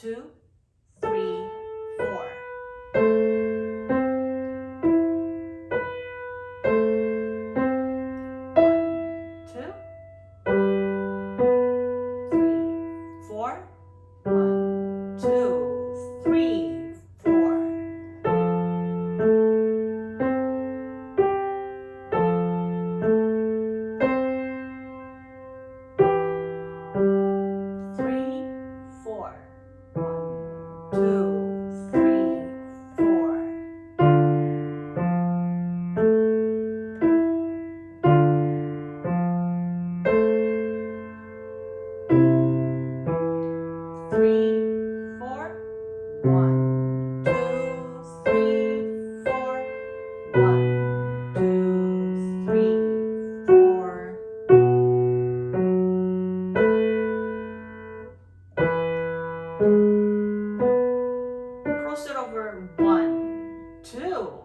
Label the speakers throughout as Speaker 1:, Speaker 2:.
Speaker 1: Two, cross it over. One, two,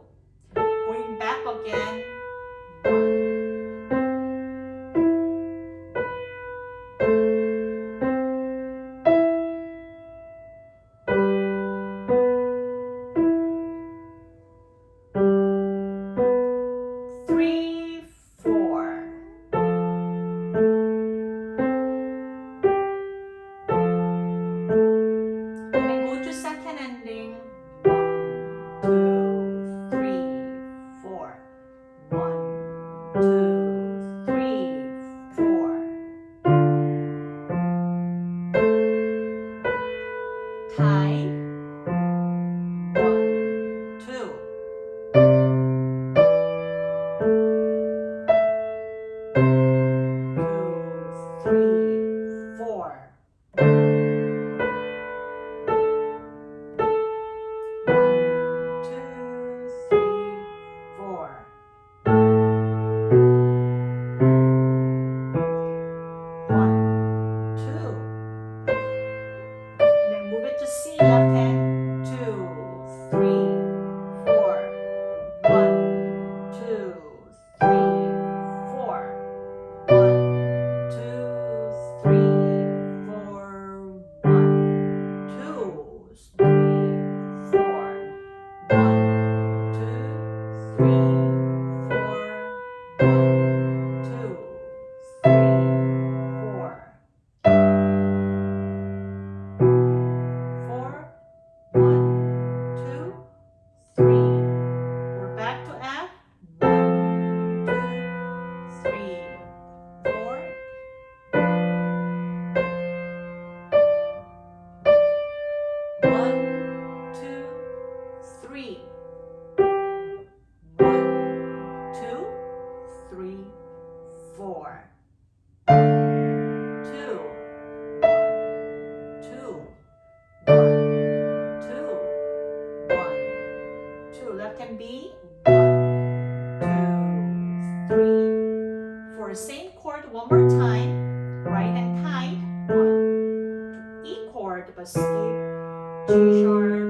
Speaker 1: Skip,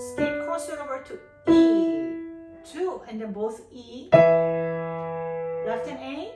Speaker 1: skip, cross crossover over to E, two, and then both E, left and A,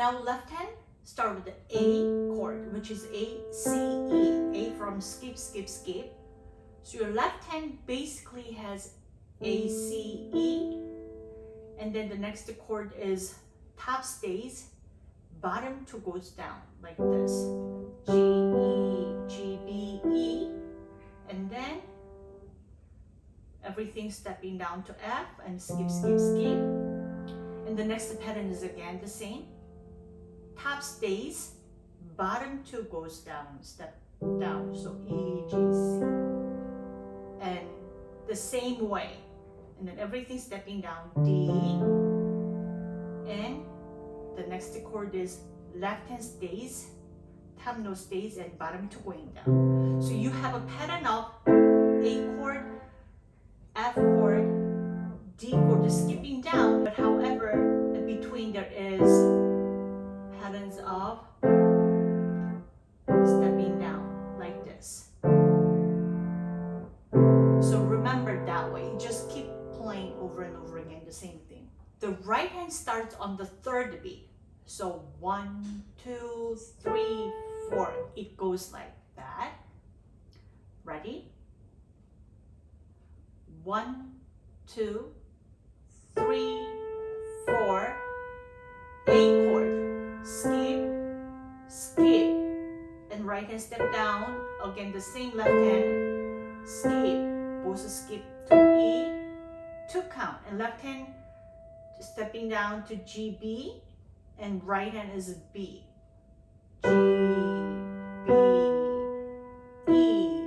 Speaker 1: Now left hand start with the A chord, which is A, C, E. A from skip, skip, skip. So your left hand basically has A, C, E. And then the next chord is top stays, bottom two goes down like this. G, E, G, B, E. And then everything stepping down to F and skip, skip, skip. And the next pattern is again the same top stays, bottom two goes down, step down. So E, G, C. And the same way. And then everything stepping down, D. And the next chord is left hand stays, top note stays, and bottom two going down. So you have a pattern of A chord, F chord, D chord just skipping patterns of stepping down like this. So remember that way. Just keep playing over and over again the same thing. The right hand starts on the third beat. So one, two, three, four. It goes like that. Ready? One, two, three, four. A chord. Skip, skip. And right hand step down. Again, the same left hand. Skip. Both skip to E. Two count. And left hand stepping down to G, B. And right hand is B. G, B, E.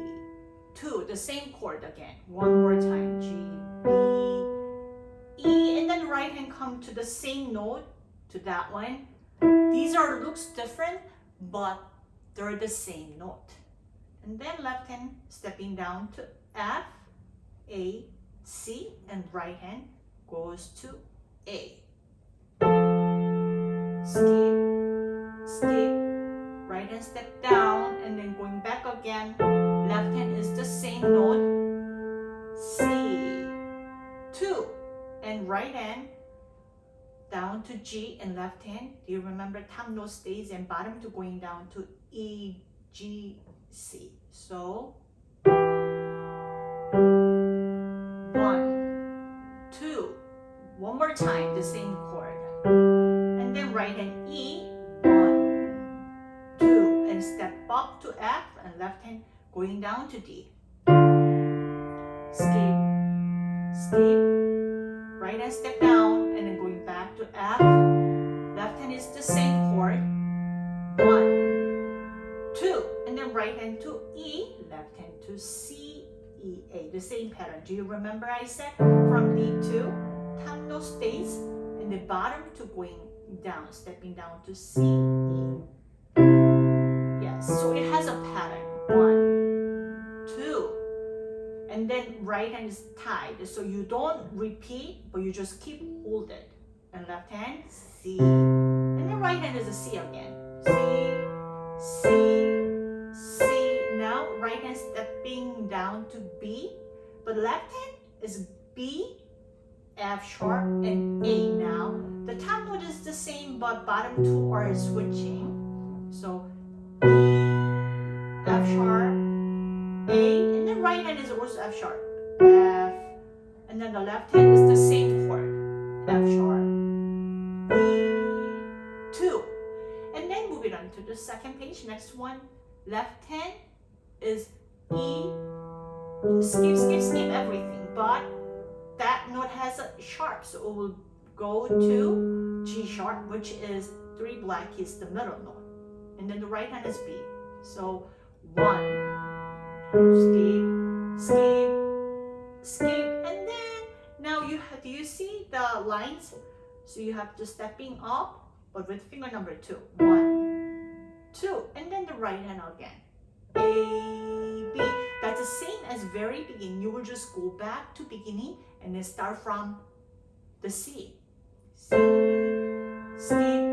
Speaker 1: Two. The same chord again. One more time. G, B, E. And then right hand come to the same note to that one. These are looks different, but they're the same note. And then left hand stepping down to F, A, C, and right hand goes to A. Skip, skip, right hand step down, and then going back again. Left hand is the same note, C, two, and right hand down to G and left hand. Do you remember top note stays and bottom to going down to E, G, C. So one, two, one more time, the same chord. And then right hand E, one, two, and step up to F and left hand going down to D. Skip, skip, right hand step down right hand to E, left hand to C, E, A. The same pattern. Do you remember I said from D to note stays and the bottom to going down, stepping down to C, E. Yes, so it has a pattern. One, two, and then right hand is tied. So you don't repeat, but you just keep hold it. And left hand, C. And then right hand is a C again. C, C, down to B, but left hand is B, F sharp, and A now. The top note is the same, but bottom two are switching. So B, F sharp, A, and then right hand is also F sharp, F, and then the left hand is the same chord, F sharp, B, two. And then moving on to the second page, next one, left hand is E, skip, skip, skip everything, but that note has a sharp, so it will go to G sharp, which is three black keys, the middle note. And then the right hand is B. So one, skip, skip, skip, and then now you have, do you see the lines? So you have to stepping up, but with finger number two. One, two, and then the right hand again. A, the same as very beginning. You will just go back to beginning and then start from the C. C, skip,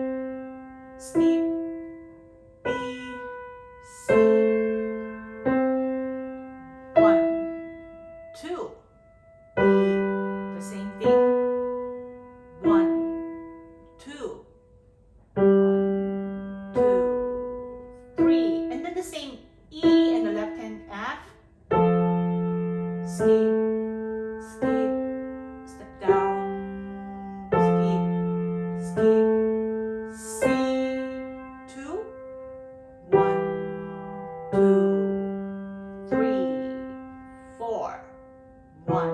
Speaker 1: one,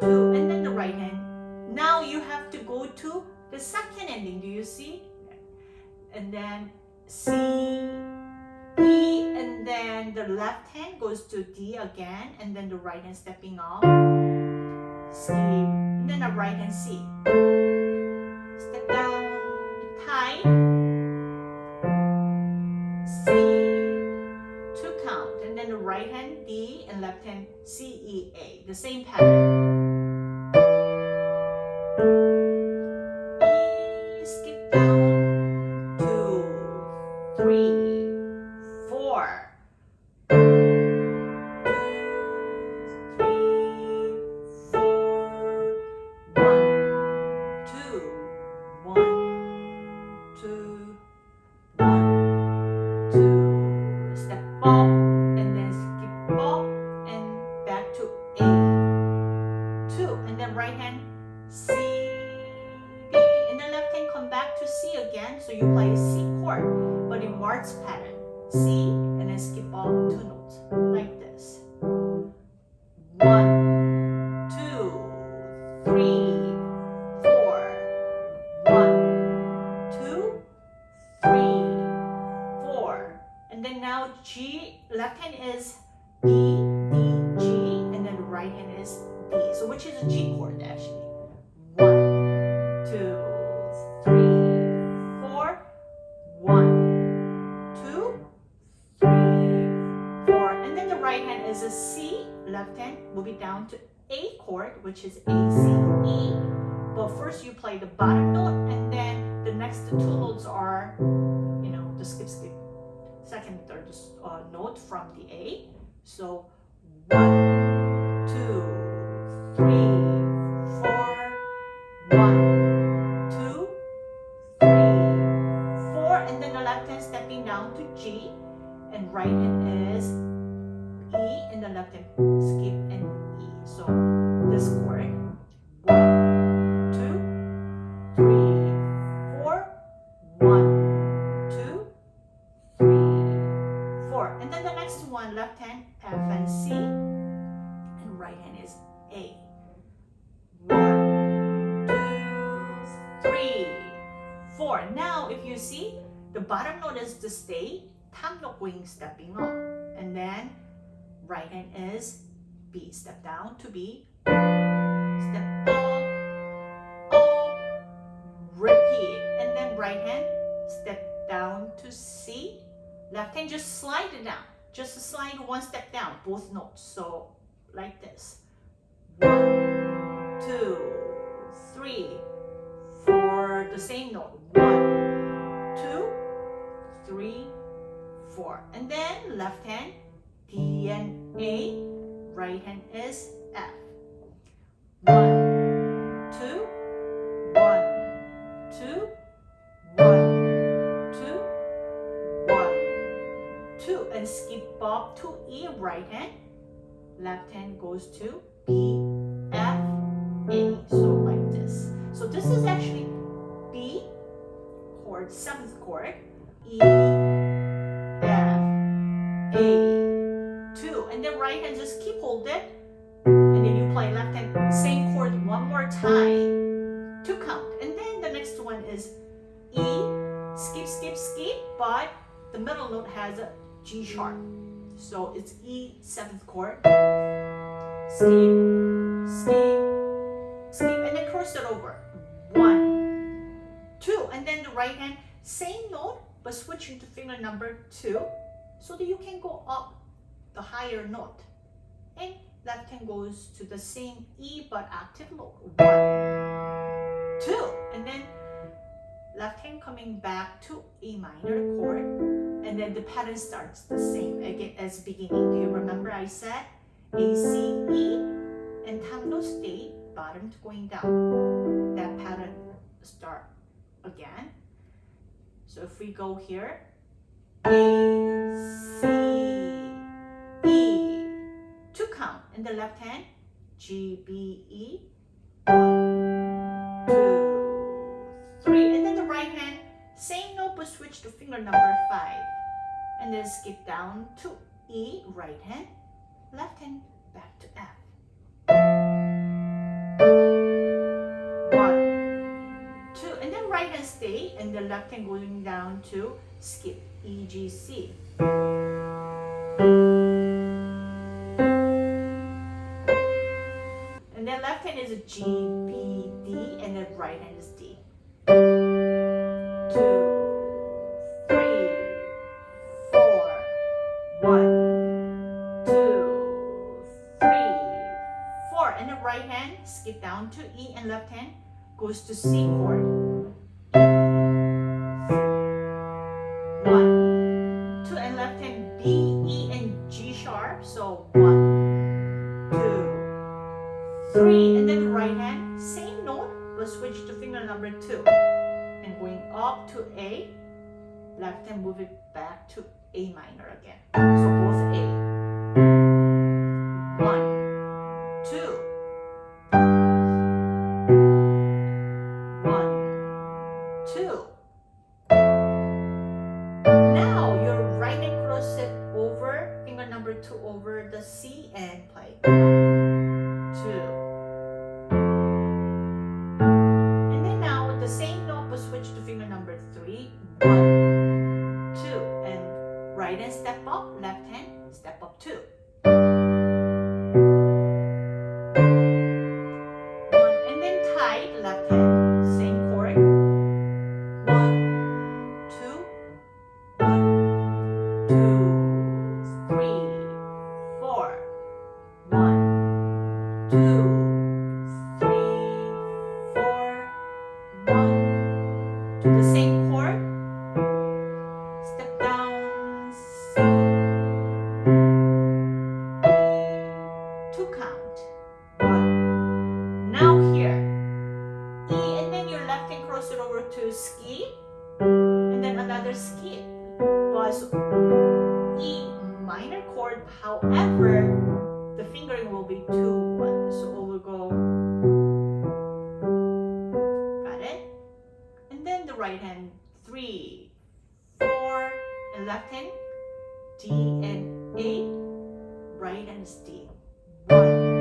Speaker 1: two, and then the right hand. Now you have to go to the second ending. Do you see? And then C, E, and then the left hand goes to D again, and then the right hand stepping off. C, and then the right hand C. and left hand C, E, A. The same pattern. The two notes are, you know, the skip, skip, second, third uh, note from the A. So one, you see, the bottom note is to stay, top note going stepping up, and then right hand is B. Step down to B, step up, up, repeat, and then right hand step down to C, left hand just slide it down, just slide one step down, both notes. So like this. One, two, three, four, the same note. One, three, four. And then left hand, D and A, right hand is F. One, two, one, two, one, two, one, two, and skip up to E, right hand. Left hand goes to B, F, A. So like this. So this is actually B chord, seventh chord, E, right hand just keep hold it, and then you play left hand same chord one more time to count, and then the next one is E, skip, skip, skip, but the middle note has a G sharp, so it's E seventh chord, skip, skip, skip, and then cross it over, one, two, and then the right hand same note but switching to finger number two so that you can go up the higher note. And left hand goes to the same E but octave lower. One, two, and then left hand coming back to A minor chord, and then the pattern starts the same again as beginning. Do you remember I said A, C, E, and no stay, bottom going down. That pattern start again. So if we go here, A, C, in the left hand, G, B, E, one, two, three, and then the right hand, same note but switch to finger number five, and then skip down to E, right hand, left hand, back to F. One, two, and then right hand stay, and the left hand going down to skip E, G, C. And then left hand is a G, B, D, and then right hand is D. Two, three, four, one, two, three, four. And the right hand skip down to E and left hand goes to C chord. Three, and then the right hand, same note, but switch to finger number two. And going up to A, left hand move it back to A minor again. So both A. One, two. One. Now your right hand cross it over, finger number two over the C and play. Two. The same right hand is D. One,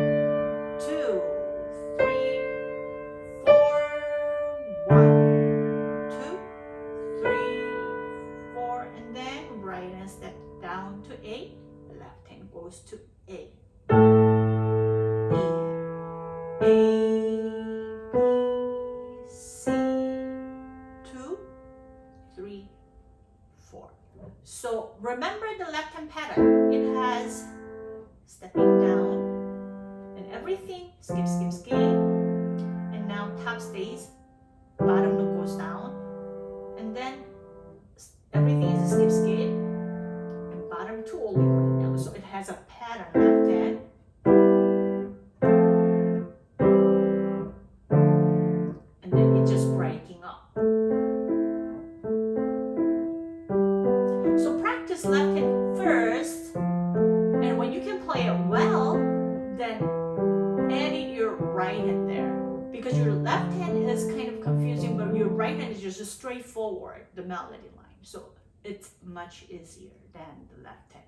Speaker 1: much easier than the left hand.